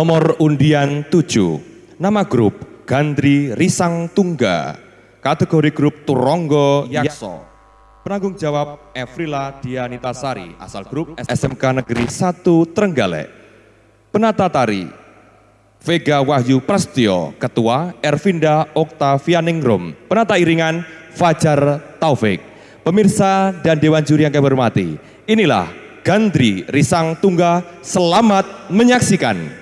Nomor undian 7, nama grup Gandri Risang Tungga, kategori grup Turonggo Yakso. Penanggung jawab Evrila Dianitasari, asal grup SMK Negeri 1 Trenggalek. Penata tari Vega Wahyu Prastio, Ketua Ervinda Oktavianingrum, Penata iringan Fajar Taufik. Pemirsa dan Dewan Juri yang kami hormati, inilah Gandri Risang Tungga, selamat menyaksikan.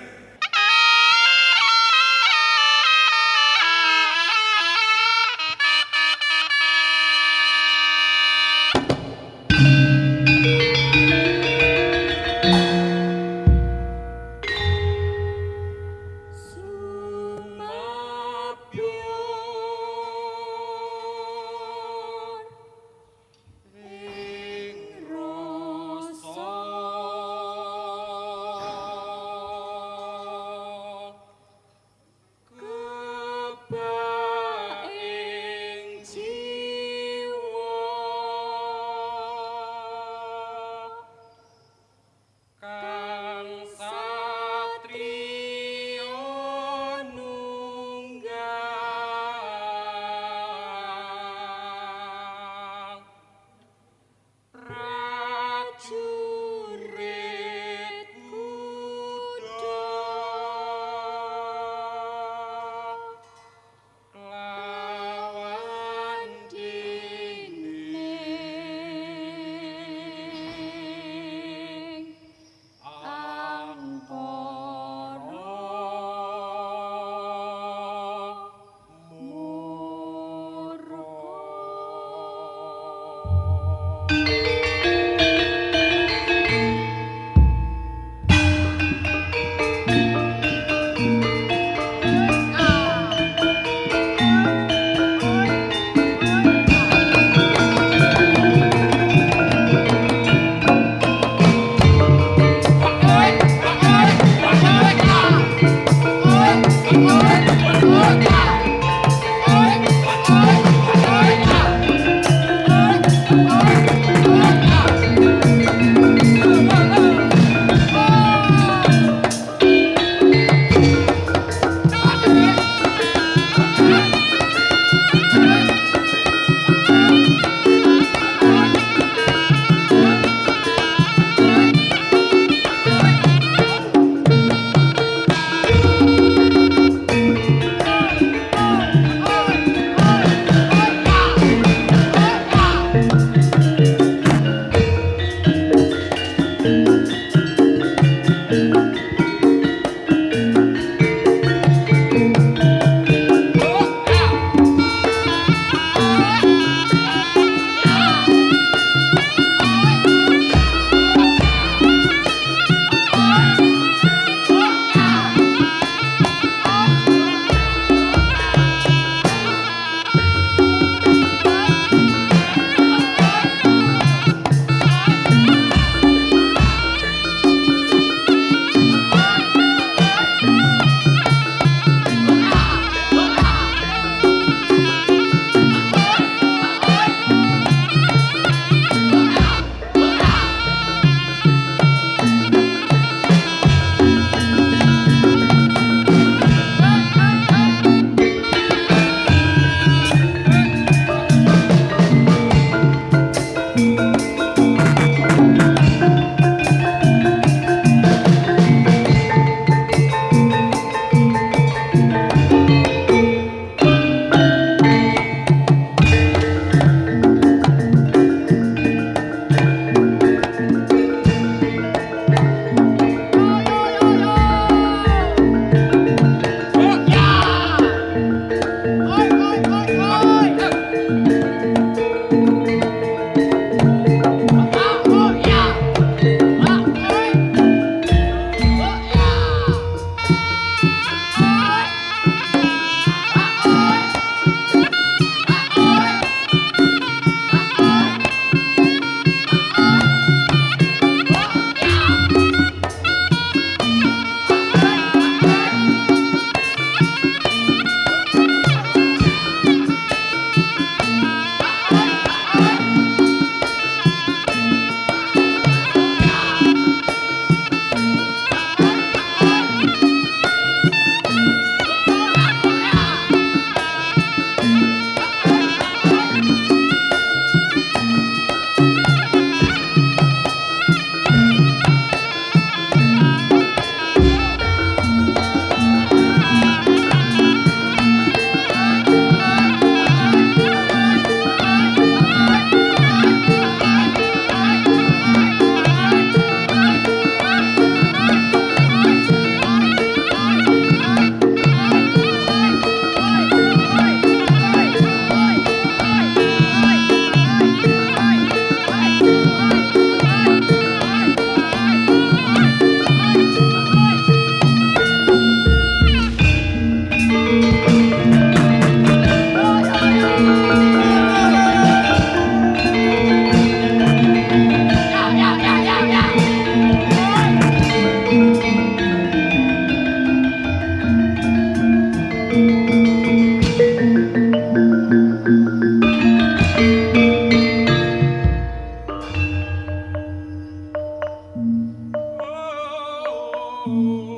Oh.